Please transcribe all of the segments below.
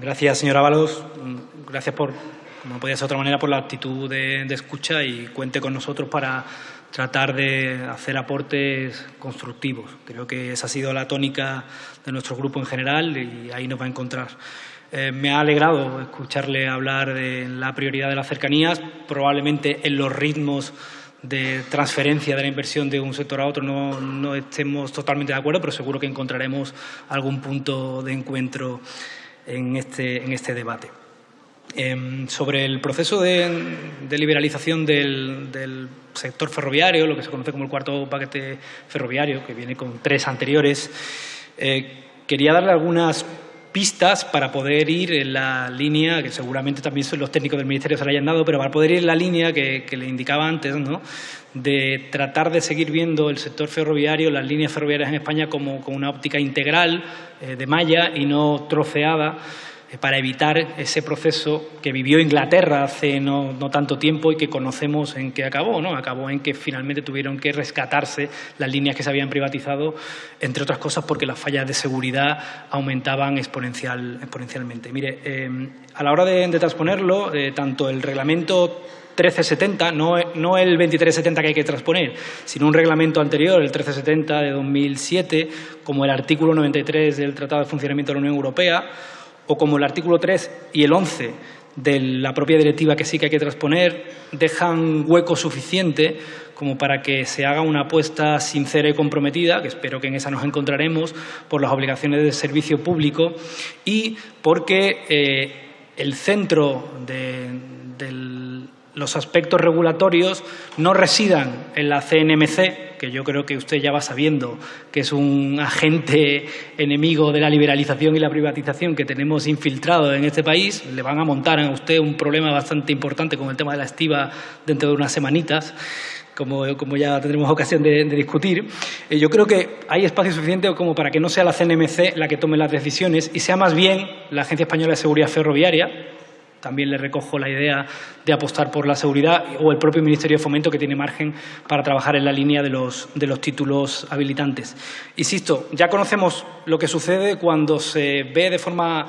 Gracias, señora Ábalos. Gracias por, como no podía ser de otra manera, por la actitud de, de escucha y cuente con nosotros para tratar de hacer aportes constructivos. Creo que esa ha sido la tónica de nuestro grupo en general y ahí nos va a encontrar. Eh, me ha alegrado escucharle hablar de la prioridad de las cercanías, probablemente en los ritmos de transferencia de la inversión de un sector a otro no, no estemos totalmente de acuerdo, pero seguro que encontraremos algún punto de encuentro en este, en este debate. Eh, sobre el proceso de, liberalización del, del, sector ferroviario, lo que se conoce como el cuarto paquete ferroviario, que viene con tres anteriores, eh, quería darle algunas pistas para poder ir en la línea, que seguramente también los técnicos del Ministerio se la hayan dado, pero para poder ir en la línea que, le indicaba antes, ¿no? de tratar de seguir viendo el sector ferroviario, las líneas ferroviarias en España como, como una óptica integral, eh, de malla y no troceada, para evitar ese proceso que vivió Inglaterra hace no, tanto tiempo y que conocemos en qué acabó. ¿no? Acabó en que finalmente tuvieron que rescatarse las líneas que se habían privatizado, entre otras cosas porque las fallas de seguridad aumentaban exponencial, exponencialmente. Mire, eh, a la hora de, de transponerlo, eh, tanto el reglamento 1370, no, no, el 2370 que hay que transponer, sino un reglamento anterior, el 1370 de 2007, como el artículo 93 del Tratado de Funcionamiento de la Unión Europea, o como el artículo 3 y el 11 de la propia directiva que sí que hay que transponer, dejan hueco suficiente como para que se haga una apuesta sincera y comprometida, que espero que en esa nos encontraremos, por las obligaciones de servicio público y porque eh, el centro de, los aspectos regulatorios no residan en la CNMC, que yo creo que usted ya va sabiendo que es un agente enemigo de la liberalización y la privatización que tenemos infiltrado en este país. Le van a montar a usted un problema bastante importante con el tema de la estiva dentro de unas semanitas. Como, como, ya tendremos ocasión de, discutir. Eh, yo creo que hay espacio suficiente como para que no sea la CNMC la que tome las decisiones y sea más bien la Agencia Española de Seguridad Ferroviaria, también le recojo la idea de apostar por la seguridad o el propio Ministerio de Fomento que tiene margen para trabajar en la línea de los, de los títulos habilitantes. Insisto, ya conocemos lo que sucede cuando se ve de forma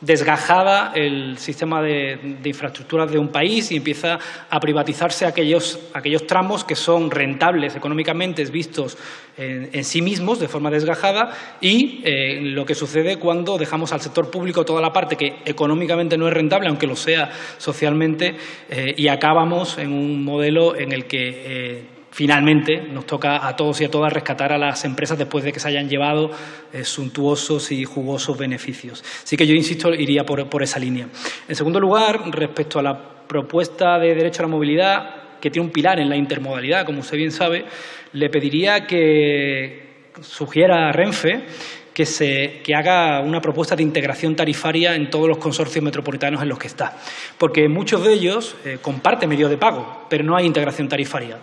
desgajada el sistema de, infraestructuras de un país y empieza a privatizarse aquellos, aquellos tramos que son rentables económicamente vistos en, en sí mismos de forma desgajada y eh, lo que sucede cuando dejamos al sector público toda la parte que económicamente no es rentable, aunque lo sea socialmente, eh, y acabamos en un modelo en el que eh, finalmente nos toca a todos y a todas rescatar a las empresas después de que se hayan llevado eh, suntuosos y jugosos beneficios. Así que yo, insisto, iría por, esa línea. En segundo lugar, respecto a la propuesta de derecho a la movilidad, que tiene un pilar en la intermodalidad, como usted bien sabe, le pediría que sugiera a Renfe que, se, haga una propuesta de integración tarifaria en todos los consorcios metropolitanos en los que está. Porque muchos de ellos eh, comparten medios de pago, pero no hay integración tarifaria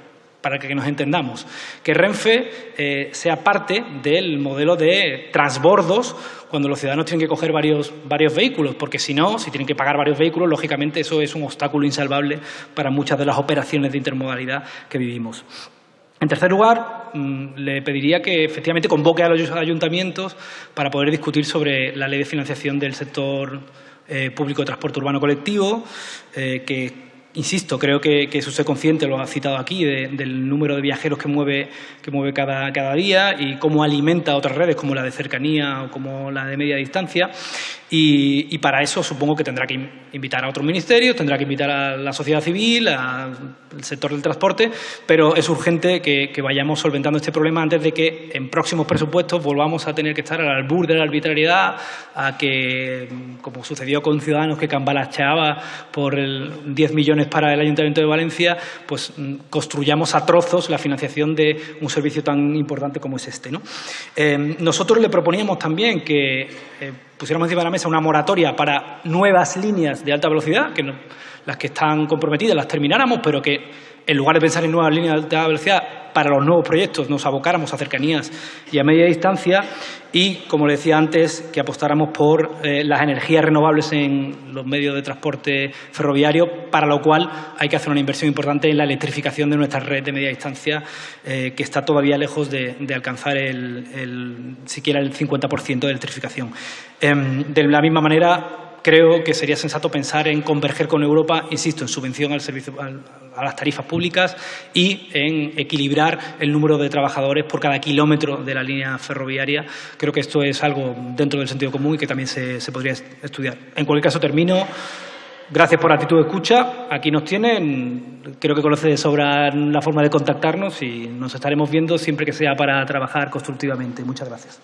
para que nos entendamos, que Renfe eh, sea parte del modelo de transbordos cuando los ciudadanos tienen que coger varios, varios vehículos, porque si no, si tienen que pagar varios vehículos, lógicamente eso es un obstáculo insalvable para muchas de las operaciones de intermodalidad que vivimos. En tercer lugar, mmm, le pediría que efectivamente convoque a los ayuntamientos para poder discutir sobre la ley de financiación del sector eh, público de transporte urbano colectivo, eh, que Insisto, creo que, que, es usted consciente, lo ha citado aquí, de, del número de viajeros que mueve, que mueve cada, cada, día y cómo alimenta otras redes como la de cercanía o como la de media distancia. Y, para eso supongo que tendrá que invitar a otros ministerios, tendrá que invitar a la sociedad civil, al sector del transporte, pero es urgente que, que, vayamos solventando este problema antes de que en próximos presupuestos volvamos a tener que estar al albur de la arbitrariedad, a que, como sucedió con Ciudadanos que cambalacheaba por el 10 millones para el Ayuntamiento de Valencia, pues construyamos a trozos la financiación de un servicio tan importante como es este. ¿no? Eh, nosotros le proponíamos también que eh, pusiéramos encima de la mesa una moratoria para nuevas líneas de alta velocidad, que las que están comprometidas las termináramos, pero que en lugar de pensar en nuevas líneas de alta velocidad para los nuevos proyectos nos abocáramos a cercanías y a media distancia y, como le decía antes, que apostáramos por eh, las energías renovables en los medios de transporte ferroviario, para lo cual hay que hacer una inversión importante en la electrificación de nuestra red de media distancia, eh, que está todavía lejos de, alcanzar el, siquiera el 50% de electrificación. Eh, de la misma manera, creo que sería sensato pensar en converger con Europa, insisto, en subvención al servicio, a las tarifas públicas y en equilibrar el número de trabajadores por cada kilómetro de la línea ferroviaria. Creo que esto es algo dentro del sentido común y que también se, se podría estudiar. En cualquier caso, termino. Gracias por la actitud de escucha. Aquí nos tienen. Creo que conoce de sobra la forma de contactarnos y nos estaremos viendo siempre que sea para trabajar constructivamente. Muchas gracias.